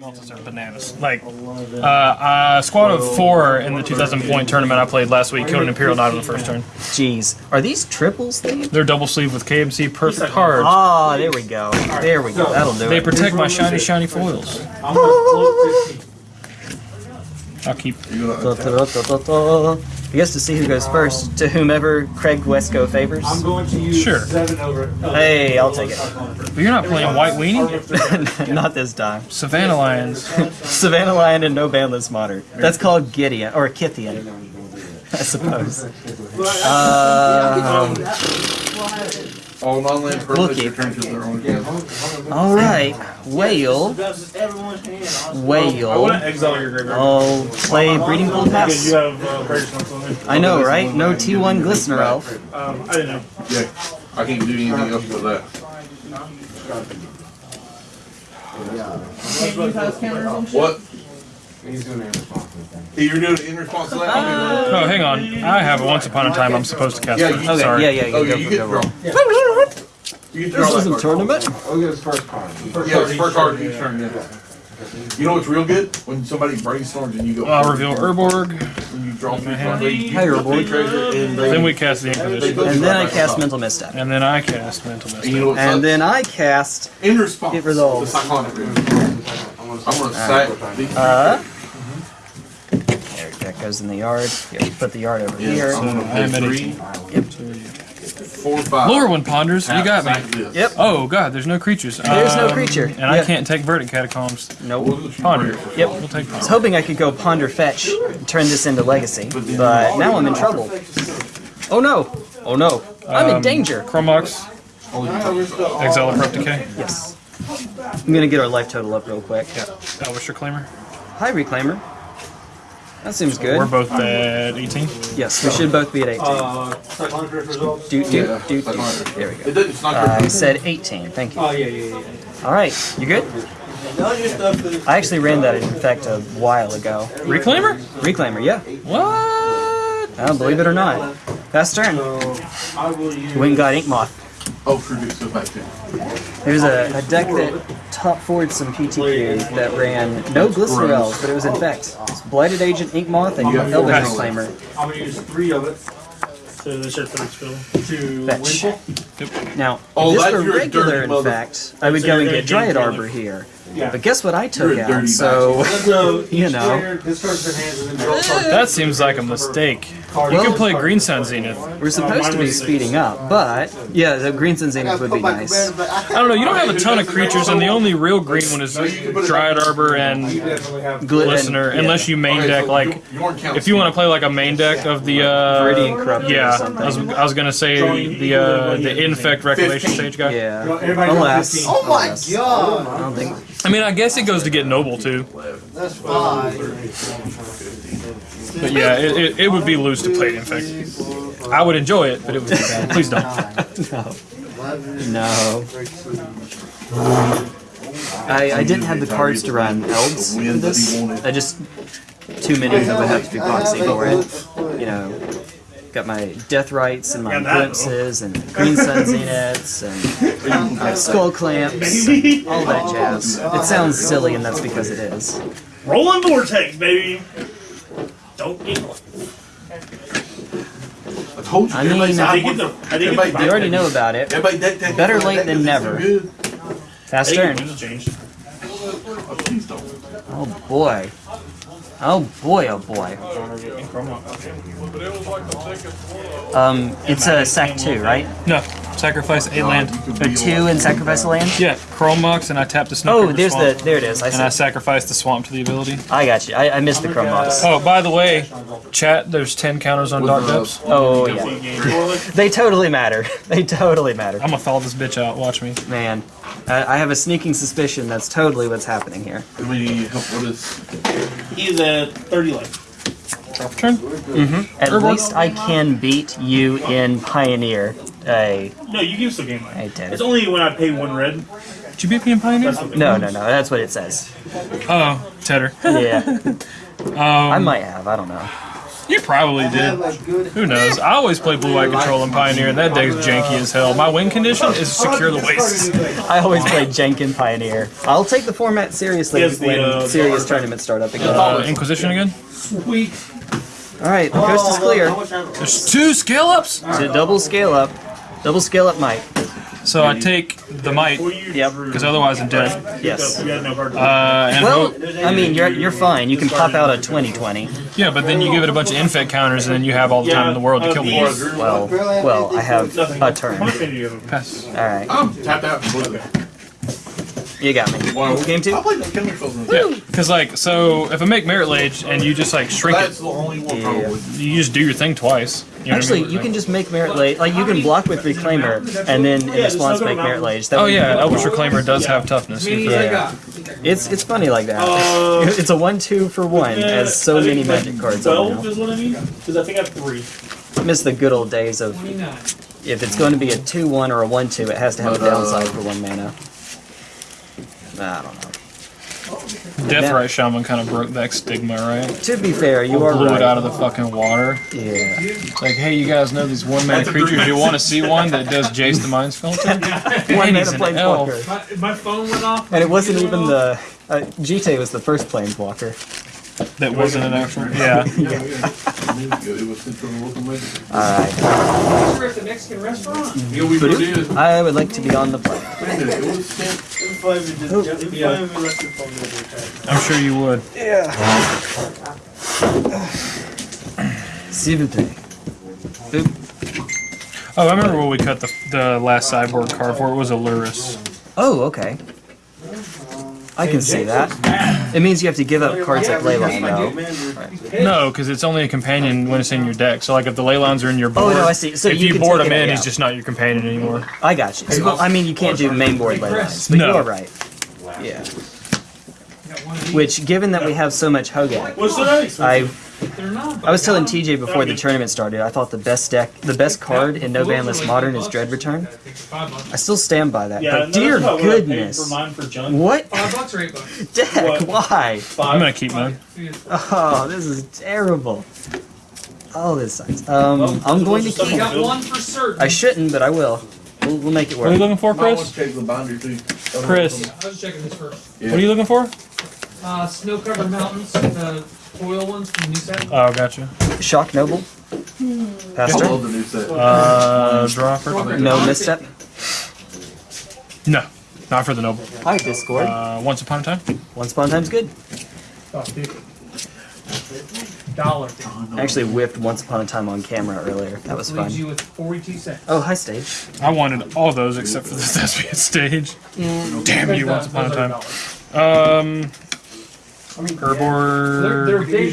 Multis are bananas. Like, uh, a squad of four in the 2,000 point tournament I played last week killed an Imperial Knight on the first turn. Jeez. Are these triples themed? They're double sleeve with KMC perfect cards. Ah, there we go. There we go. That'll do They protect my shiny, shiny foils. I'll keep. I guess to see who goes first, to whomever Craig Wesco favors. I'm going to use Sure. seven over. Hey, I'll take it. But you're not playing White Weenie? Not this time. Savannah Lions. Savannah Lion and no banlist Modern. That's called Gideon or Kytheon, I suppose. Um, All non-land Looky. permits return to their own camp. all right, whale, whale. want exile your graveyard. I'll play breeding pool Because you pass. have uh, Praise on. I know, right? No T1 glistener elf. Um, I didn't know. Yeah, I can't do anything else with that. What? He's doing it You're doing it in response to that? Oh, hang on. I have a Once Upon a Time I'm supposed to cast. Yeah, first. you- Okay, Sorry. yeah, yeah, yeah. Oh, Go, you go, get go, to draw. You get This that is a tournament. Oh, get his first card. Yeah, it's first card each turn. yeah. You know what's real good? When somebody brainstorms and you go. I'll reveal Urborg. When you draw three cards. Hey, Urborg. Treasure and. Then we cast the Inquisition. And then I cast Mental Misstep. And then I cast Mental And you know And then I cast. In response. It resolves. The cyclonic. I'm gonna sack. Uh. There, that goes in the yard. Here, put the yard over Yeah, here. I'm gonna pay I'm at three, 18. Four, five. Lorwyn Ponders, you got me. Sack. Yep. Oh god, there's no creatures. There's no Um, creature. And I can't take Verdant Catacombs. Nope. Ponder. Yep. We'll take I was hoping I could go ponder fetch, and turn this into legacy, but now I'm in trouble. Oh no! Oh no! I'm in Um, danger. Chrome Mox, Exile of Corrupt Decay, Yes. I'm gonna get our life total up real quick. Elvish Reclaimer. Hi, reclaimer. That seems good. We're both at 18. Yes, we should both be at 18. Uh, Cyclonic Rift results. Doot doot Yeah, doot like doot. There we go. doesn't, it's not I very said 18. Thank you. Oh yeah, yeah, yeah. All right, you good? yeah. All your stuff is. I actually ran that in fact a while ago. Reclaimer? Reclaimer, yeah. What? I don't believe it or not. Fast turn. So I will use. Went and got Ink Moth. Oh, true, it's so back. There's a, a deck that top forward some PTQ that ran no Glistener Elves, but it was Infect. It's Blighted Agent, Ink Moth, and Yeah. Elvish Nice. Reclaimer. I'm gonna use three of it. So the shit for skill to Fetch. win. Now, Oh, if this that's were regular dirty mother- Infect, I would So go and get Dryad gain Arbor here. Yeah. But guess what I took You're out? So, So You know. player discards their hands and then draws cards. That seems like a mistake. You Well- can play Green Sun Zenith. we're supposed to be speeding up, but yeah, the Green Sun Zenith would be nice. I don't know, you don't have a ton of creatures, and the only real green one is Dryad Arbor and definitely have. Gl- and- Listener, yeah. unless you main deck like. you- you weren't counting If you want to play like a main deck of the uh, Viridian Corruptor yeah. I was, I was gonna say the uh, the infect recolation stage guy. Yeah. Everybody Alas. Oh my god! I don't think. I mean, I guess it goes to get noble too, That's fine. but yeah, it, it, it would be loose to play it, in fact. I would enjoy it, but it would be bad. Please don't. No. No. I, I didn't have the cards to run elves in this. I just too many that would have to be proxy for it. You know, got my Deathrites and my Yeah, glimpses and green sun zeniths and my skull clamps, and all that jazz. It sounds silly, and that's because it is. Rolling vortex, baby. Don't get. I told you. I mean, uh, everybody I I said didn't get the. I Everybody get You the. already know about it. Everybody deck deck. Better deck, late deck, than never. Good. Fast turn. Oh, please don't. Oh boy. Oh boy. Oh boy. Um, it's a sack two, right? No, sacrifice a land. A two and sacrifice a land. Yeah, Chrome Mox, and I tap the snow. Oh, there's swamp, the. There it is. I And I see. sacrifice the swamp to the ability. I got you. I, I missed the Chrome Mox. Oh, by the way, chat. There's ten counters on Dark Depths. Oh yeah. They totally matter. They totally matter. I'm gonna thaw this bitch out. Watch me. Man, I, I have a sneaking suspicion that's totally what's happening here. Everybody help with this. He's at 30 life. Drop turn. At Herbal- least I can beat you in Pioneer. Hey, No, you can still gain life. hey, Ted. It's only when I pay one red. Did you beat me in Pioneer? No, no, no. That's what it says. Oh, Tedder. Yeah, Um, I might have. I don't know. You probably did. Who knows? I always play Blue White Control and Pioneer, and that deck's janky as hell. My win condition is secure the wastes. I always play Jenkin Pioneer. I'll take the format seriously He has the, when uh, serious tournaments start up again. Uh, Inquisition again? Sweet. All right, the coast is clear. There's two scale ups? To double scale up, double scale up Mike. So I take the might, Yep. because otherwise I'm dead. Yes. You got no card. Uh, and Well, I mean, you're you're fine. You can pop out a 20-20. yeah, but then you give it a bunch of infect counters, and then you have all the time in the world to kill me. Well, well, I have a turn. much mana do you have? Pass. All right, I'm tapped out completely. You got me. Wow. Game two. I played no killing spells in Yeah, because like, so if I make Marit Lage and you just like shrink That's it, the only one Yeah. probably. you just do your thing twice. You know what I Actually, mean? you can just make Marit Lage. Like you can block with reclaimer, and then in response make Marit Lage. That Oh would- yeah, Elvish Reclaimer does have toughness. Yeah. It's it's funny like that. Uh, It's a one-two for one, as so I many magic cards are Twelve is what I need. Because I think I have three. Miss the good old days of if it's going to be a two-one or a one-two, it has to have a uh, downside for one mana. I don't know. Deathrite Shaman kind of broke that stigma, right? To be fair, you are Blew it out of the fucking water. Yeah. Like, hey, you guys know these one-man creatures? You want to see one that does Jace the Mind Sculptor? One And mana he's planeswalker. My, my phone went off. And it wasn't even the. Uh, Jite was the first planeswalker. That wasn't an actual. Yeah. Yeah, yeah. It was central local magic. Alright. We're at the Mexican restaurant. Yeah, we sure did. I would like to be on the plane. Wait a minute, it was sent. Oh, I'm sure you would. S'il vous plaît. Oh, I remember when we cut the, the last sideboard car for. It was a Lurrus. Oh, okay. I can see that. It means you have to give up cards like Leyline, though. No, because it's only a companion when it's in your deck. So, like, if the Leylines are in your Oh, no, I see. So if you you, board take them in, he's just not your companion anymore. I got you. So, I mean, you can't do main board Leylines, but No. you are right. Yeah. Which, given that we have so much Hogan, What's the next? I They're not. I was telling TJ before the tournament started, I thought the best deck, the best card in No Ban List Modern is Dread Return. I still stand by that. Yeah, but dear what I paid goodness, For mine for junk. what Five bucks or eight bucks? deck? What? Why? I'm gonna keep mine. Oh, this is terrible. Oh, this sucks. Um, I'm going to keep. got one for certain. I shouldn't, but I will. We'll, we'll make it work. What are you looking for, Chris? to check the binder too. Chris, I was checking this first. what are you looking for? Uh, snow covered mountains, the foil ones from the new set. Oh, gotcha. Shock Noble. I Pastor. the new set. Uh, draw for No misstep. No, not for the noble. Hi, Discord. Uh, once upon a time. Once upon a time's good. Oh, dude. Dollar. I actually whipped Once Upon a Time on camera earlier. That was Leaves fun. you with 42 cents. Oh, hi, stage. I wanted all those except for the thespian stage. Damn you, once upon a time. Um, They're, Herbor. they're big.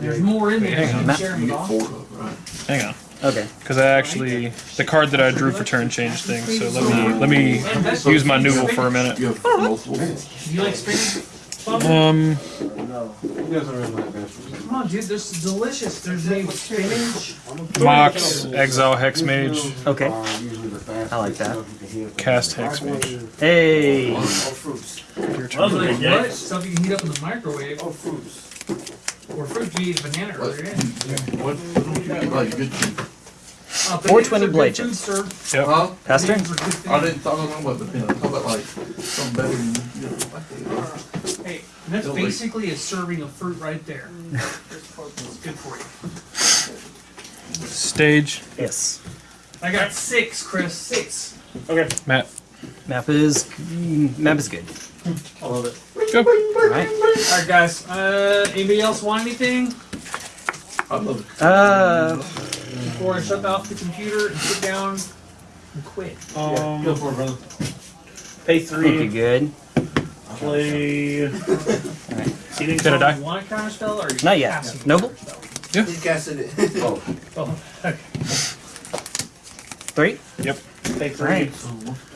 There's more in there. Hang on. than sharing You it get off. four of them, right? Hang on, Okay. because I actually the card that I drew for turn changed things. So let me let me use my noodle for a minute. You have multiple. You like spinach? Bubba? Um, He doesn't really like vegetables. Come on, dude. This is delicious. There's made with spinach. Mox, Exile, Hex Mage, Okay. Usually the fast I like that. stuff you can heat up. Cast Hex Mage. Hey. Your turn. are the what? Stuff you can heat up in the microwave. Or fruit. You ate banana earlier. Yeah. What, what don't like, good cheap? Uh, 420 bananas blade good chips. sir. Yep. Huh? Pastor? Bananas are good food. I didn't talk about the pin, I talk about like, something better than, you know, like, Hey, that's Don't wait. basically a serving of fruit right there. It's good for you. Stage. Yes. I got six, Chris. Six. Okay. Matt. Map is mm, map is good. I love it. Go. All right. All right, guys. Uh, anybody else want anything I love it. Uh, before I shut off the computer and sit down and quit? Yeah, go Um, for it, brother. Pay think you're good. Play. Seating Did I die? You want a counter spell or you Not yet. casting a Noble? counter spell? Oh, okay. Three. Yep. Pay three. Alright.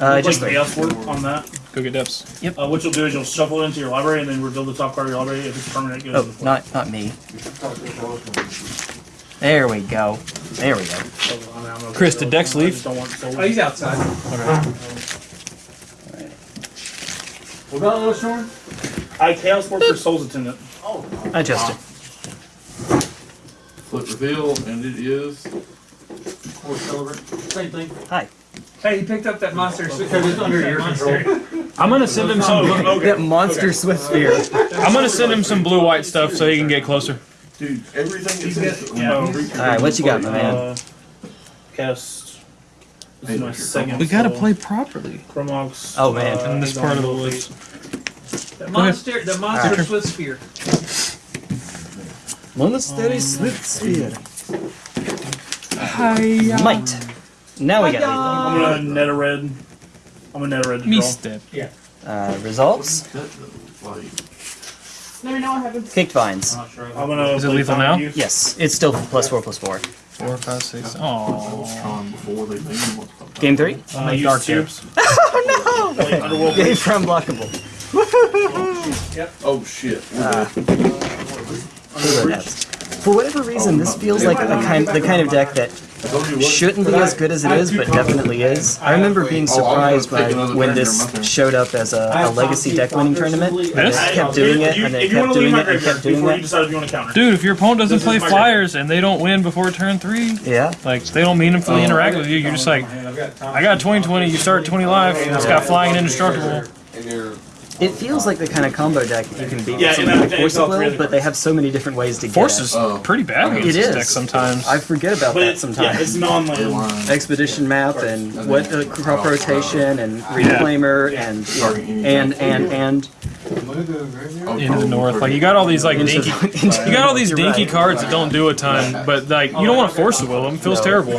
Uh, Uh, just just the three. else work on that. Go get depths. Uh, what you'll do is you'll shuffle it into your library and then reveal the top card of your library. If it's permanent, it goes Oh, not not me. There we go. There we go. floor. I mean, I'm okay Chris, with did. Dex I leave? just don't want. Oh, he's outside. What about those, Sean? I Chaos for Souls Attendant. Oh. I Adjusted. Flip reveal, and it is. Same thing. Hi. Hey, he picked up that monster. Because it's under your control. I'm gonna send him some. Oh, Blue, okay. That monster Swiftspear. I'm gonna send him some blue white stuff so he can get closer. Dude, everything is. got- when yeah. you reach your Alright, what you got, my man? Uh, cast. This is my second. We gotta spell. play properly Chrome Mox. Oh, man. in this part of the woods. The monster, the monster Alright. Swift Spear. Monastery um, Swiftspear. Hi. Might. Um, now we got I'm gonna net a red. I'm gonna net a red Me draw. step. uh, results. Cut Let me know what happens. Kicked vines. I'm gonna. Is it lethal now? of Yes, it's still plus four plus four. Four, five, six. Oh. was trying before they made him what's called- Game three. Uh, Make dark two. tips. Oh Play Underworld no! Game Breach. for unblockable. Oh shit. We're Good. Who knows? For whatever reason, this feels like the kind the kind of deck that I told you what. shouldn't be as good as it is, but definitely is. I remember being surprised by when this showed up as a, a legacy deck winning tournament. And This? they kept doing it and they if you kept doing it and kept doing it. decide you want to counter. Dude, if your opponent doesn't play my flyers and they don't win before turn three, Yeah. like they don't meaningfully interact with you, you're just like, I got 20 20, you start 20 life, it's got flying and indestructible. And you're, It feels like the kind of combo deck that you can beat Yeah, with and something like Force of three Will, of but they have so many different ways to get Force it. is Oh. pretty bad against It this is. deck sometimes. I forget about But that it's, sometimes. yeah, it's non-land. Line. Expedition map and what uh, crop rotation and reclaimer and and and and into the oh, north. Like you got all these like dinky, you got all these dinky right. cards that don't do a ton, but like you don't want to force the will them. It feels terrible.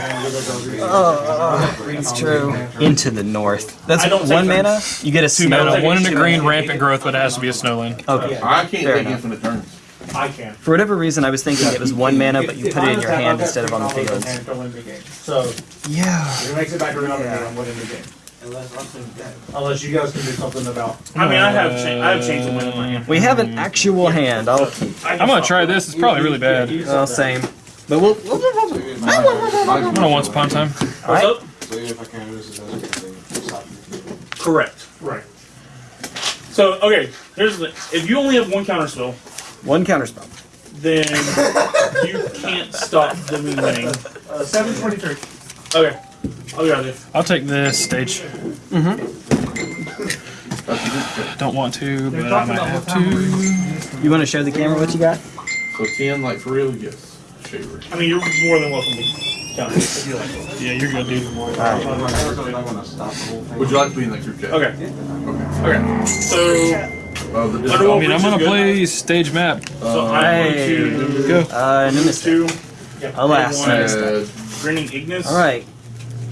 it's true. Into the north. That's I don't take one mana. You get a Two mana, one in a green, rampant growth, but it has to be a snowland. Okay. I can't Fair take enough. infinite turns. I can. For whatever reason, I was thinking it was one mana, but you put it in your hand instead of on the field. So Yeah. it makes it back around Yeah. and I'm winning the game. Unless you guys can do something about. I mean, I have cha- I have changed the win in my hand. We have an actual hand. I'll. I'm gonna try this. It's probably really bad. Well, same. But we'll. we'll, we'll, we'll I'm gonna once upon a time. What's up? so even if I can't use it as a thing, stop you. Correct. Right. So okay, here's the if you only have one counter spell, one counterspell. then you can't stop them winning. Uh, Seven twenty-three. Okay, I'll be right. I'll take this stage. Don't want to, but I might have to. You want to show the camera what you got? So ten, like for real, yes. Shaver. I mean, you're more than welcome to counter if you like. Yeah, you're good, dude. Alright. I'm not gonna stop the whole thing. Would you like to be in that group chat? Okay. Okay. Okay. So Uh, the I disc- don't I mean, I'm gonna Good. play stage map. so I'm Hey. going to Go. Uh, no mistake. two. Alas, One. no mistake. Uh, Grinning Ignus. Alright.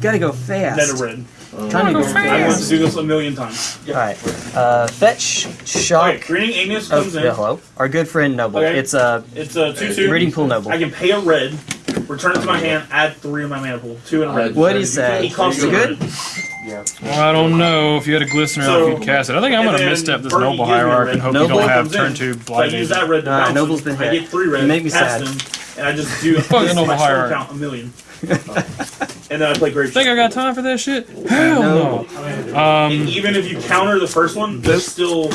Gotta go fast. Net a fast. red. Trying to go fast. I want to do this a million times. Alright. Uh, fetch, shock. Okay, Grinning Ignus Oh, in. yeah, hello. Our good friend Noble. Okay. It's a It's a two-two. reading pool Noble. I can pay a red, return it to my hand, add three of my mana pool, two in a red. What do you say? He costs Is a good? red. Yeah. Well, I don't know if you had a glistener So- or if you'd cast it. I think I'm gonna then misstep this Bernie noble gives me a hierarch and hope Noble you don't have turn in. two So I use that red to Alright, bounce Noble's him. been I hit. get three red. You make me cast sad. Them, and I just do Fuck this noble my spell hierarch. count a million. and then I play Great Think I got time for that shit? Hell no. And Um, even if you counter the first one, there's still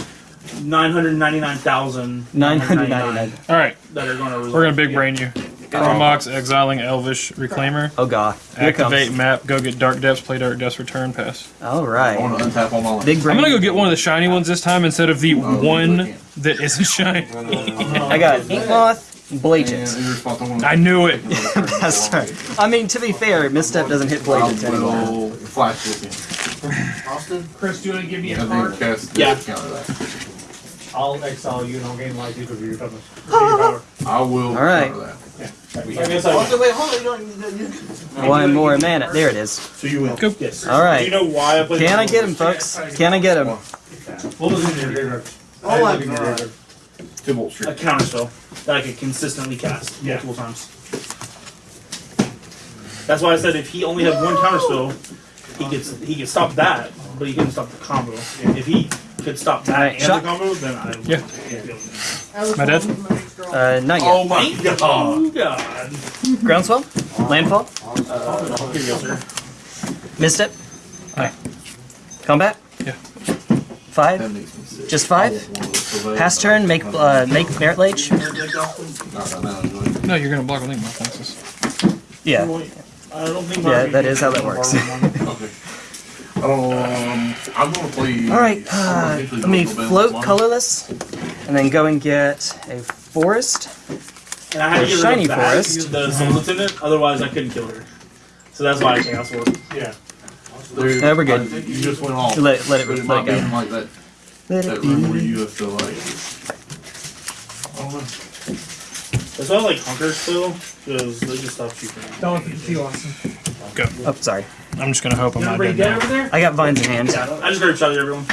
999,000 999. all right, that are going to we're gonna big brain you. Chrome Mox, exiling Elvish Reclaimer. Oh god. Here Activate comes. map. Go get Dark Depths. Play Dark Depths. Return. Pass. All I right. want to untap all my lines. Big I'm gonna go get one of the shiny ones this time instead of the oh, one that isn't shiny. I got Inkmoth, And Blagent. in I knew it. That's right. I mean, to be fair, Misstep doesn't hit I Blagent anymore. will flash this in. Austin, Chris, do you want to give me a And card? cast Yeah. that. I'll exile you and I'll gain life equal to your toughness. I will All right. wait, One more mana. There it is. So you win. Go. Yes. All right. Do you know why I played Can I get him, folks? Can I get him? What was in your graveyard? oh my god. Two bolt A streak. counter spell that I could consistently cast multiple times. That's why I said if he only had one counter spell, he could he could stop that, but he couldn't stop the combo. If he could stop that Alright, and shot. the combo, then I Yeah. Alice My dad? My next. Uh, not yet. Oh my god. God. Groundswell? Landfall? Here you go, sir. Misstep? Aye. Combat? Yeah. Five? That makes me sick. Just I five? Want one of those so bad. Pass turn, make uh, make Marit Lage. Not right now, anyway. No, you're gonna block a link my fences. Yeah. I don't think. Yeah, that is how that works. Okay. Um, I'm gonna play. All right. Uh, let me go to bed float colorless, and then go and get a forest. And I had to get rid shiny of that, forest. The soul lieutenant, otherwise I couldn't kill her. So that's why I chaos sword. Yeah. There- Yeah, we're good. You just went off. Let- let it- let it go. be like that, Let that it room where be. you have to like. I don't know. That's why like hunkers still, because they just stop shooting. Don't let the tea Austin. Go. Oh, sorry. I'm just gonna hope I'm not Everybody dead dead now. over there? I got vines in hand. Yeah, I just grabbed shot at everyone.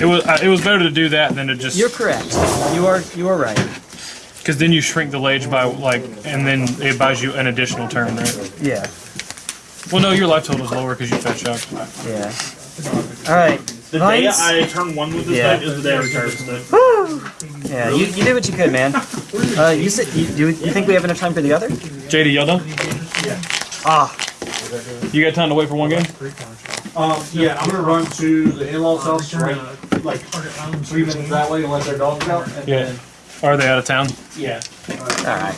It was uh, it was better to do that than to just You're correct. You are you are right. because then you shrink the lage by like and then it buys you an additional turn, right? Yeah. Well, no, your life total is lower because you fetch up. Yeah. All right. The day I turn one with this Yeah. deck is the day I retire this deck. Yeah. You, you did what you could, man. Uh, you said you, do you think we have enough time for the other? JD, y'all done? Yeah. Ah. You got time to wait for one game? Um, yeah, I'm gonna run to the in-laws house, right, like, Target islands. three minutes that way and let their dogs out, and Yeah. then Are they out of town? Yeah. All right.